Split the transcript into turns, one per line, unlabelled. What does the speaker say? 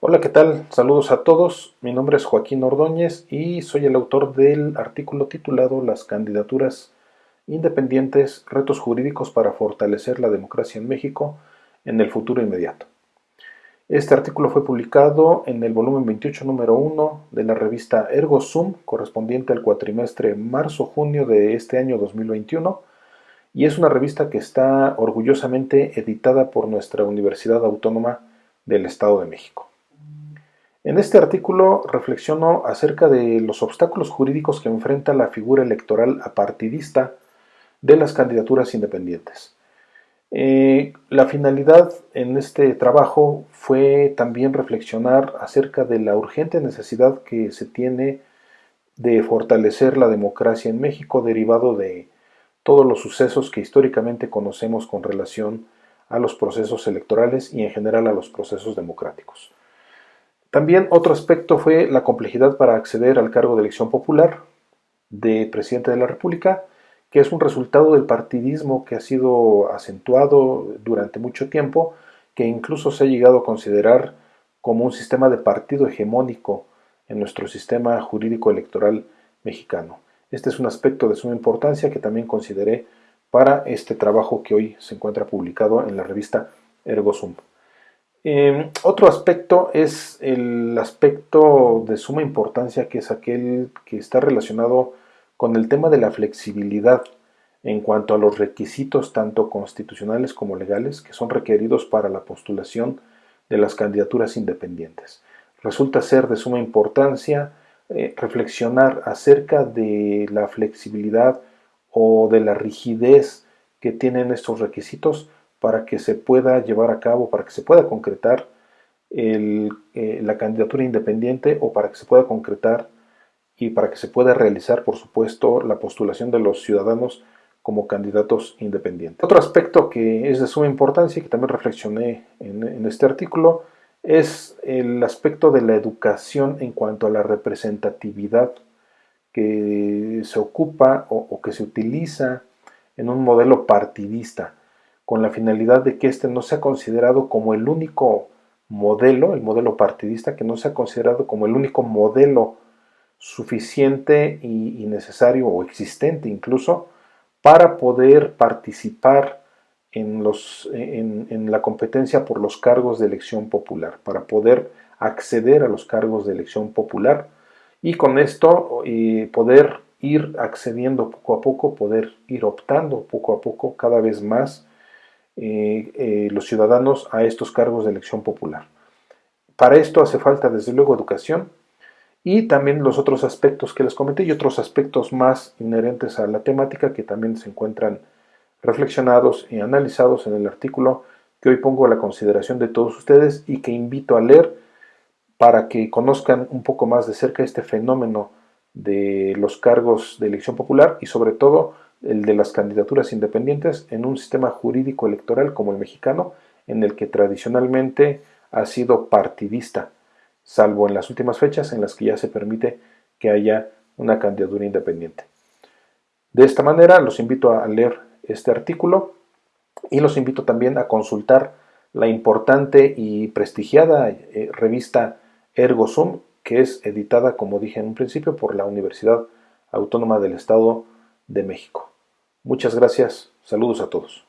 Hola, ¿qué tal? Saludos a todos. Mi nombre es Joaquín Ordóñez y soy el autor del artículo titulado Las candidaturas independientes, retos jurídicos para fortalecer la democracia en México en el futuro inmediato. Este artículo fue publicado en el volumen 28, número 1 de la revista Ergo correspondiente al cuatrimestre marzo-junio de este año 2021, y es una revista que está orgullosamente editada por nuestra Universidad Autónoma del Estado de México. En este artículo reflexiono acerca de los obstáculos jurídicos que enfrenta la figura electoral apartidista de las candidaturas independientes. Eh, la finalidad en este trabajo fue también reflexionar acerca de la urgente necesidad que se tiene de fortalecer la democracia en México derivado de todos los sucesos que históricamente conocemos con relación a los procesos electorales y en general a los procesos democráticos. También otro aspecto fue la complejidad para acceder al cargo de elección popular de presidente de la República, que es un resultado del partidismo que ha sido acentuado durante mucho tiempo, que incluso se ha llegado a considerar como un sistema de partido hegemónico en nuestro sistema jurídico electoral mexicano. Este es un aspecto de suma importancia que también consideré para este trabajo que hoy se encuentra publicado en la revista ErgoSum. Em, otro aspecto es el aspecto de suma importancia que es aquel que está relacionado con el tema de la flexibilidad en cuanto a los requisitos tanto constitucionales como legales que son requeridos para la postulación de las candidaturas independientes. Resulta ser de suma importancia eh, reflexionar acerca de la flexibilidad o de la rigidez que tienen estos requisitos para que se pueda llevar a cabo, para que se pueda concretar eh, la candidatura independiente o para que se pueda concretar y para que se pueda realizar, por supuesto, la postulación de los ciudadanos como candidatos independientes. Otro aspecto que es de suma importancia y que también reflexioné en, este artículo es el aspecto de la educación en cuanto a la representatividad que se ocupa o que se utiliza en un modelo partidista con la finalidad de que éste no sea considerado como el único modelo, el modelo partidista, que no sea considerado como el único modelo suficiente y, necesario o existente incluso para poder participar en, la competencia por los cargos de elección popular, para poder acceder a los cargos de elección popular y con esto eh, poder ir accediendo poco a poco, poder ir optando poco a poco cada vez más eh, eh, los ciudadanos a estos cargos de elección popular. Para esto hace falta desde luego educación y también los otros aspectos que les comenté y otros aspectos más inherentes a la temática que también se encuentran reflexionados y analizados en el artículo que hoy pongo a la consideración de todos ustedes y que invito a leer para que conozcan un poco más de cerca este fenómeno de los cargos de elección popular y sobre todo el de las candidaturas independientes en un sistema jurídico electoral como el mexicano, en el que tradicionalmente ha sido partidista, salvo en las últimas fechas en las que ya se permite que haya una candidatura independiente. De esta manera los invito a leer este artículo y los invito también a consultar la importante y prestigiada eh, revista ErgoSum, que es editada, como dije en un principio, por la Universidad Autónoma del Estado de México. Muchas gracias. Saludos a todos.